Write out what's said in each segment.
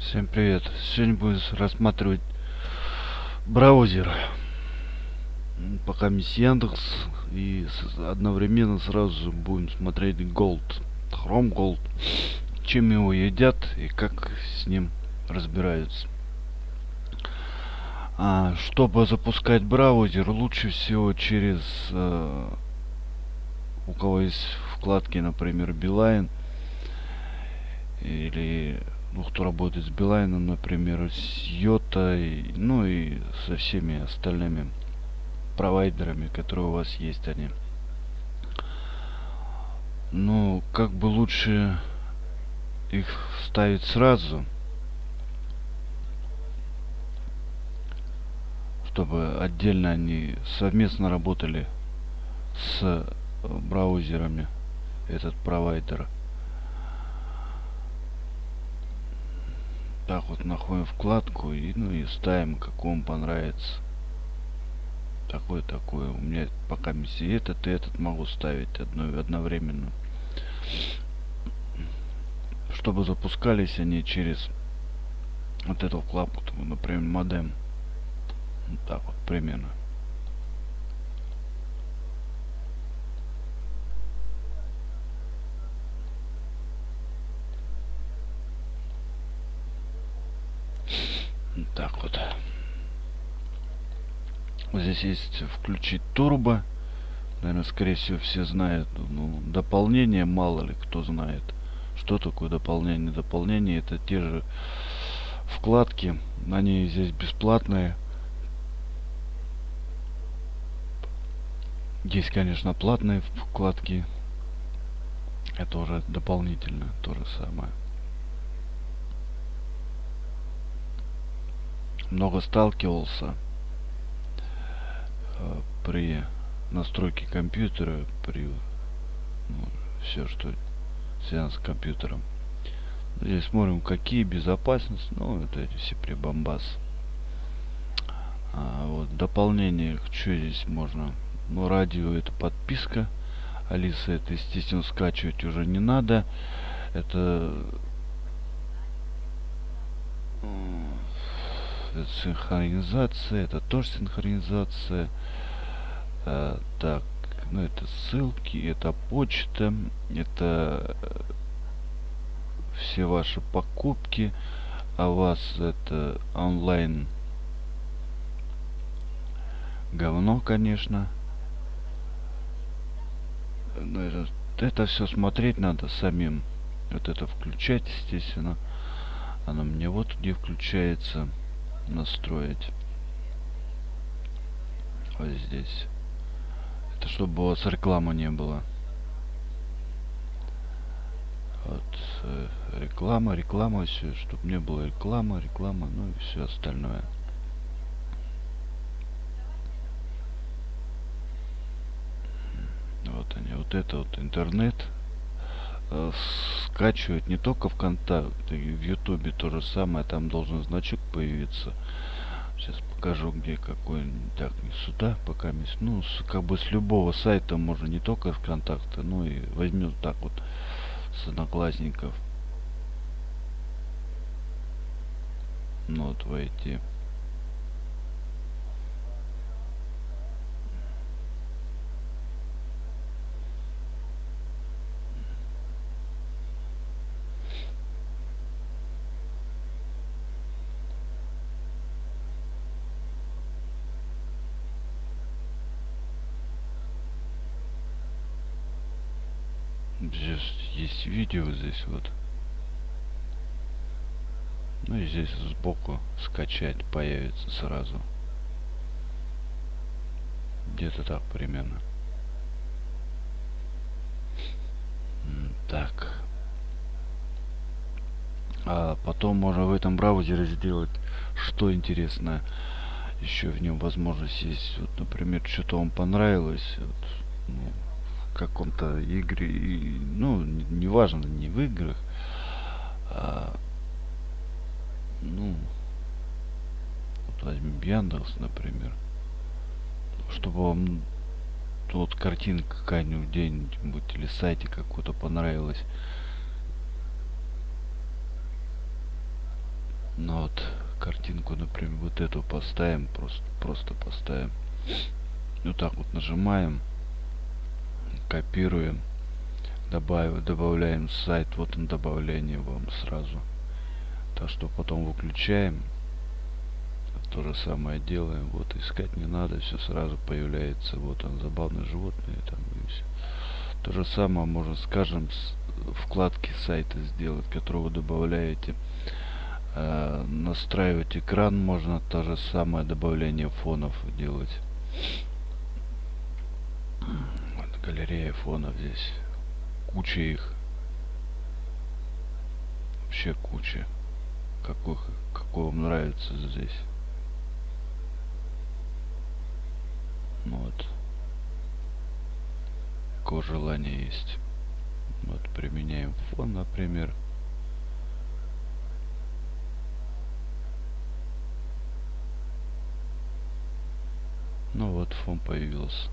Всем привет! Сегодня будем рассматривать браузер. Пока мисс Яндекс и одновременно сразу будем смотреть Gold. Chrome Gold. Чем его едят и как с ним разбираются. А, чтобы запускать браузер, лучше всего через э, у кого есть вкладки, например, Beeline или ну, кто работает с Билайном, например, с Йота, ну и со всеми остальными провайдерами, которые у вас есть они. Ну, как бы лучше их ставить сразу, чтобы отдельно они совместно работали с браузерами, этот провайдер. Так вот находим вкладку и ну и ставим как вам понравится. Такой такой у меня пока миссия. Этот и этот могу ставить одно, одновременно. Чтобы запускались они через вот эту вкладку например модем. Вот так вот примерно так вот. Здесь есть включить турбо. Наверное скорее всего все знают ну дополнение мало ли кто знает что такое дополнение дополнение. Это те же вкладки они здесь бесплатные. Есть конечно платные вкладки. Это уже дополнительно то же самое много сталкивался э, при настройке компьютера, при ну, все, что связано с компьютером. Здесь смотрим, какие безопасность, ну, это эти все прибамбас. А, вот дополнение, что здесь можно? Ну, радио это подписка. Алиса это, естественно, скачивать уже не надо. Это синхронизация, это тоже синхронизация. А, так, ну это ссылки, это почта, это э, все ваши покупки, а вас это онлайн говно, конечно. Но это, это все смотреть надо самим. Вот это включать, естественно. Оно мне вот где включается настроить. Вот здесь. Это чтобы у вас рекламы не было. Вот э, реклама реклама все чтобы не было реклама реклама ну и все остальное. Вот они вот это вот интернет э, скачивать не только ВКонтакте, в Ютубе то же самое, там должен значок появиться. Сейчас покажу, где какой. Так, не сюда, пока ну, с, как бы с любого сайта можно не только ВКонтакте, ну и возьмем так вот с одноклассников. Ну вот войти. Здесь есть видео здесь вот. Ну и здесь сбоку скачать появится сразу. Где-то так примерно. Так. А потом можно в этом браузере сделать что интересно еще в нем возможность есть. Вот например что-то вам понравилось вот, ну, каком-то игре, и, ну, неважно, не в играх, а, ну, вот возьмем Яндекс, например, чтобы вам вот картинка какая-нибудь где-нибудь или сайте какой-то понравилась. Ну вот картинку, например, вот эту поставим, просто, просто поставим. Вот так вот нажимаем, копируем, добавим, добавляем сайт, вот он добавление вам сразу. Так что потом выключаем, то же самое делаем, вот искать не надо, все сразу появляется, вот он, забавные животные там и все. То же самое можно, скажем, с вкладки сайта сделать, который вы добавляете. Э, настраивать экран можно то же самое добавление фонов делать. Галерея фонов здесь. Куча их. Вообще куча. Какой, какой вам нравится здесь. Ну вот. Какое желание есть. Вот применяем фон, например. Ну вот фон появился.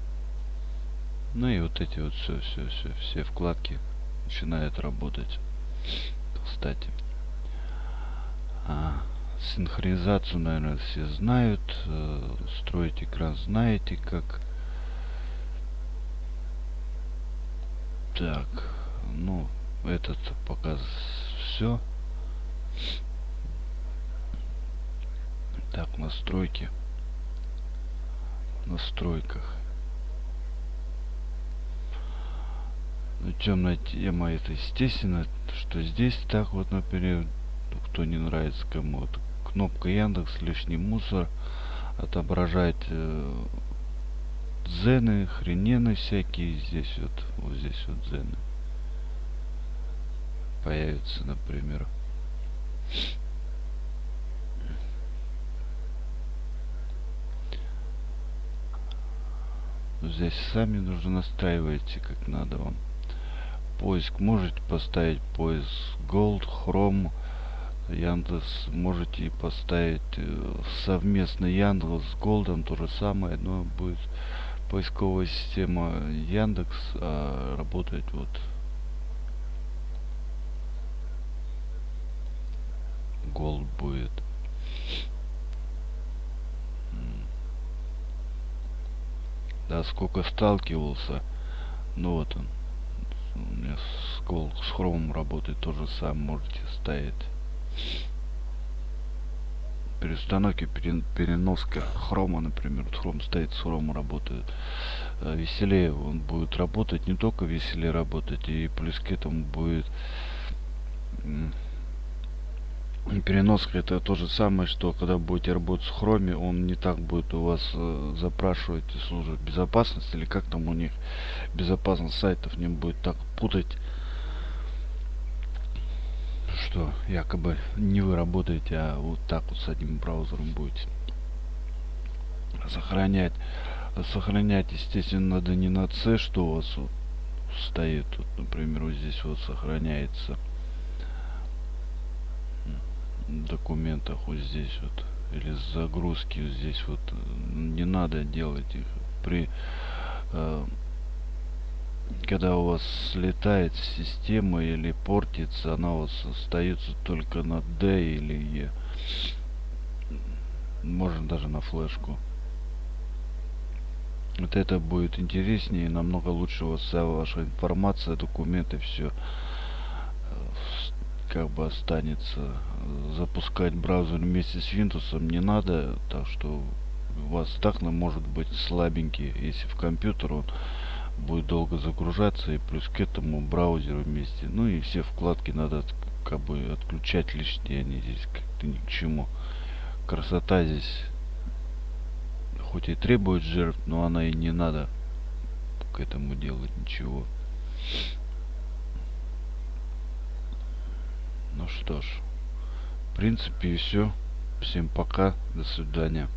Ну и вот эти вот все, все, все, все вкладки начинают работать. Кстати. А, синхронизацию, наверное, все знают. Э, строить экран знаете, как. Так, ну, этот пока все. Так, настройки. настройках. Ну, темная тема это естественно, что здесь так вот, например, кто не нравится кому-то. Кнопка Яндекс, лишний мусор, отображать э, дзены, хренены всякие. Здесь вот, вот здесь вот дзены появится, например. Здесь сами нужно настраиваете, как надо вам. Поиск можете поставить поиск Gold, Chrome, Яндекс можете поставить э, совместно Яндекс с Голдом то же самое, но будет поисковая система Яндекс а работать вот гол будет. Да, сколько сталкивался. Ну вот он. У меня с, с хромом работает то же самое. Можете ставить. Перестановки, переноска хрома, например. Вот хром стоит, с хрома работает. Э, веселее он будет работать. Не только веселее работать. И плюс к этому будет переноска это то же самое, что когда будете работать с хроме, он не так будет у вас э, запрашивать службу безопасности или как там у них безопасность сайтов не будет так путать, что якобы не вы работаете, а вот так вот с одним браузером будете сохранять. Сохранять, естественно, надо не на C, что у вас вот стоит, вот, например, вот здесь вот сохраняется документах вот здесь вот или загрузки здесь вот не надо делать их. При э, когда у вас слетает система или портится она у вас остается только на D или E. Можно даже на флешку. Вот это будет интереснее намного лучше у вас вся ваша информация документы все как бы останется. Запускать браузер вместе с Windows не надо, так что у вас так может быть слабенький, если в компьютер он будет долго загружаться и плюс к этому браузер вместе. Ну и все вкладки надо как бы отключать лишние, они здесь как-то ни к чему. Красота здесь хоть и требует жертв, но она и не надо к этому делать ничего. Ну что ж, в принципе и все. Всем пока, до свидания.